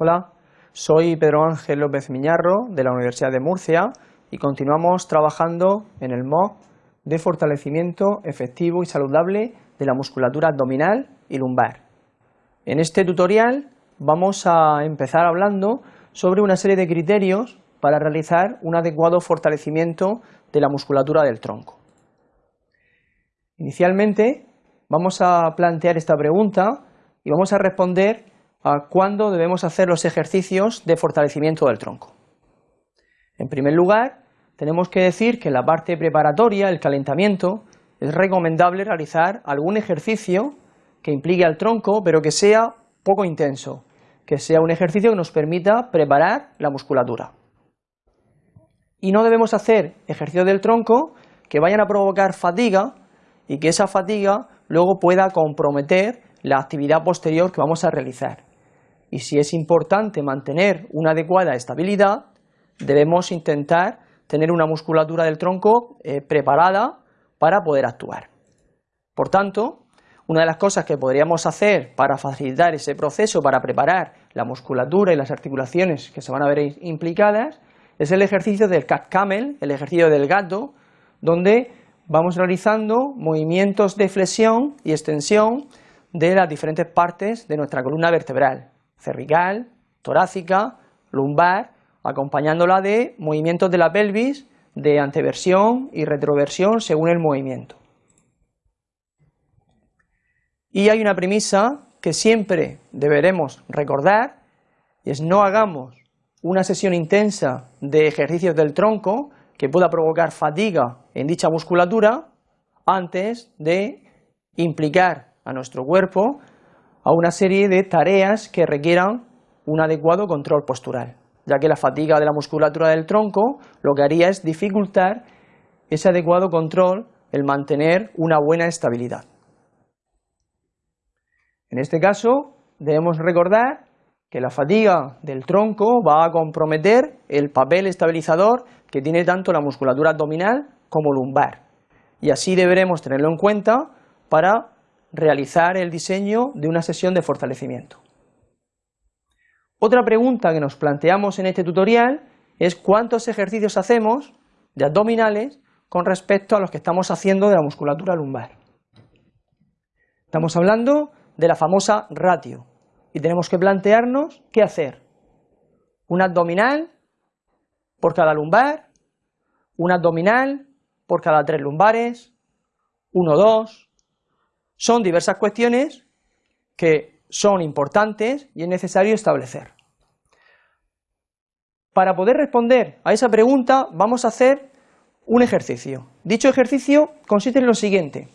Hola, soy Pedro Ángel López Miñarro de la Universidad de Murcia y continuamos trabajando en el MOOC de fortalecimiento efectivo y saludable de la musculatura abdominal y lumbar. En este tutorial vamos a empezar hablando sobre una serie de criterios para realizar un adecuado fortalecimiento de la musculatura del tronco. Inicialmente vamos a plantear esta pregunta y vamos a responder a cuándo debemos hacer los ejercicios de fortalecimiento del tronco. En primer lugar, tenemos que decir que en la parte preparatoria, el calentamiento, es recomendable realizar algún ejercicio que implique al tronco, pero que sea poco intenso, que sea un ejercicio que nos permita preparar la musculatura. Y no debemos hacer ejercicios del tronco que vayan a provocar fatiga y que esa fatiga luego pueda comprometer la actividad posterior que vamos a realizar. Y si es importante mantener una adecuada estabilidad, debemos intentar tener una musculatura del tronco eh, preparada para poder actuar. Por tanto, una de las cosas que podríamos hacer para facilitar ese proceso, para preparar la musculatura y las articulaciones que se van a ver implicadas, es el ejercicio del cat camel, el ejercicio del gato, donde vamos realizando movimientos de flexión y extensión de las diferentes partes de nuestra columna vertebral, cervical, torácica, lumbar, acompañándola de movimientos de la pelvis, de anteversión y retroversión según el movimiento. Y hay una premisa que siempre deberemos recordar, y es no hagamos una sesión intensa de ejercicios del tronco que pueda provocar fatiga en dicha musculatura antes de implicar a nuestro cuerpo a una serie de tareas que requieran un adecuado control postural, ya que la fatiga de la musculatura del tronco lo que haría es dificultar ese adecuado control, el mantener una buena estabilidad. En este caso, debemos recordar que la fatiga del tronco va a comprometer el papel estabilizador que tiene tanto la musculatura abdominal como lumbar, y así deberemos tenerlo en cuenta para realizar el diseño de una sesión de fortalecimiento. Otra pregunta que nos planteamos en este tutorial es cuántos ejercicios hacemos de abdominales con respecto a los que estamos haciendo de la musculatura lumbar. Estamos hablando de la famosa ratio y tenemos que plantearnos qué hacer. Un abdominal por cada lumbar, un abdominal por cada tres lumbares, uno, dos. Son diversas cuestiones que son importantes y es necesario establecer. Para poder responder a esa pregunta vamos a hacer un ejercicio. Dicho ejercicio consiste en lo siguiente.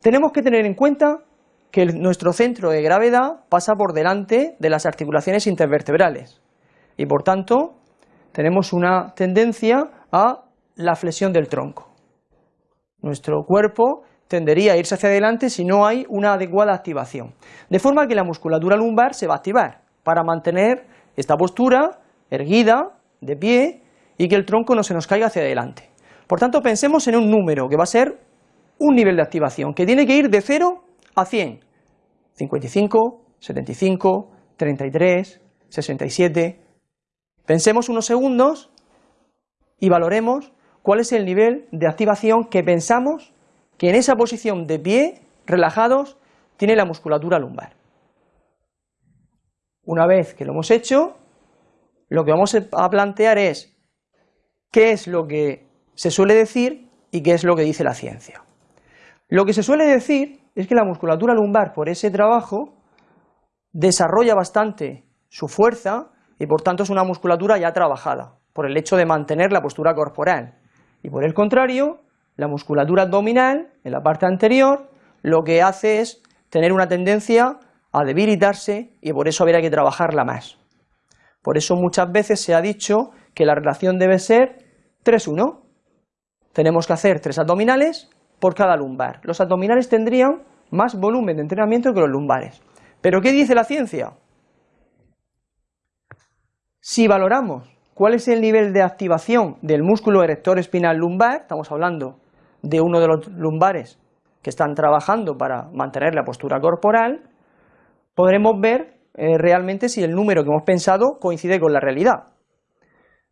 Tenemos que tener en cuenta que nuestro centro de gravedad pasa por delante de las articulaciones intervertebrales y por tanto tenemos una tendencia a la flexión del tronco. Nuestro cuerpo tendería a irse hacia adelante si no hay una adecuada activación. De forma que la musculatura lumbar se va a activar para mantener esta postura erguida, de pie, y que el tronco no se nos caiga hacia adelante. Por tanto, pensemos en un número que va a ser un nivel de activación, que tiene que ir de 0 a 100. 55, 75, 33, 67. Pensemos unos segundos y valoremos cuál es el nivel de activación que pensamos que en esa posición de pie, relajados, tiene la musculatura lumbar. Una vez que lo hemos hecho, lo que vamos a plantear es qué es lo que se suele decir y qué es lo que dice la ciencia. Lo que se suele decir es que la musculatura lumbar, por ese trabajo, desarrolla bastante su fuerza y por tanto es una musculatura ya trabajada, por el hecho de mantener la postura corporal. Y por el contrario, la musculatura abdominal, en la parte anterior, lo que hace es tener una tendencia a debilitarse y por eso habría que trabajarla más. Por eso muchas veces se ha dicho que la relación debe ser 3-1. Tenemos que hacer tres abdominales por cada lumbar. Los abdominales tendrían más volumen de entrenamiento que los lumbares. ¿Pero qué dice la ciencia? Si valoramos cuál es el nivel de activación del músculo erector espinal lumbar, estamos hablando de uno de los lumbares que están trabajando para mantener la postura corporal, podremos ver eh, realmente si el número que hemos pensado coincide con la realidad.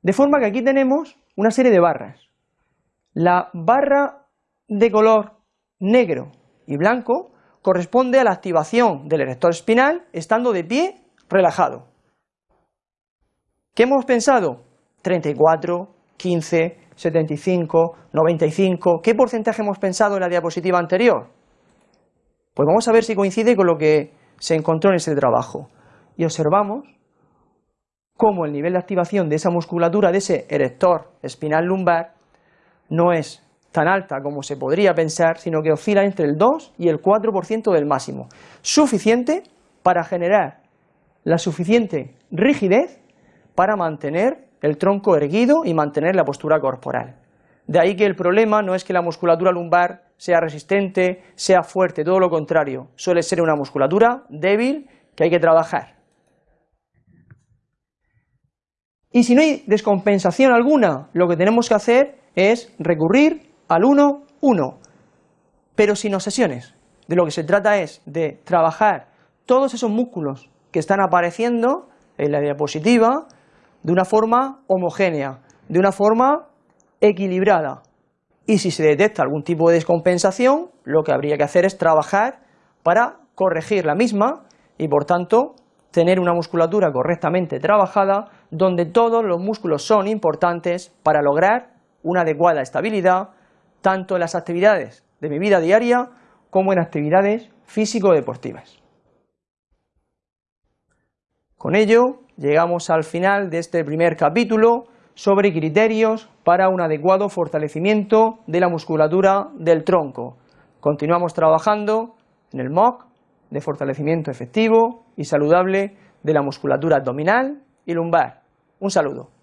De forma que aquí tenemos una serie de barras. La barra de color negro y blanco corresponde a la activación del erector espinal estando de pie relajado. ¿Qué hemos pensado? 34, 15, 75, 95. ¿Qué porcentaje hemos pensado en la diapositiva anterior? Pues vamos a ver si coincide con lo que se encontró en ese trabajo. Y observamos cómo el nivel de activación de esa musculatura, de ese erector espinal lumbar, no es tan alta como se podría pensar, sino que oscila entre el 2 y el 4% del máximo, suficiente para generar la suficiente rigidez para mantener el tronco erguido y mantener la postura corporal. De ahí que el problema no es que la musculatura lumbar sea resistente, sea fuerte, todo lo contrario, suele ser una musculatura débil que hay que trabajar. Y si no hay descompensación alguna, lo que tenemos que hacer es recurrir al 1-1, pero sin obsesiones. De lo que se trata es de trabajar todos esos músculos que están apareciendo en la diapositiva de una forma homogénea, de una forma equilibrada. Y si se detecta algún tipo de descompensación, lo que habría que hacer es trabajar para corregir la misma y por tanto tener una musculatura correctamente trabajada donde todos los músculos son importantes para lograr una adecuada estabilidad tanto en las actividades de mi vida diaria como en actividades físico-deportivas. Con ello llegamos al final de este primer capítulo sobre criterios para un adecuado fortalecimiento de la musculatura del tronco. Continuamos trabajando en el MOC de fortalecimiento efectivo y saludable de la musculatura abdominal y lumbar. Un saludo.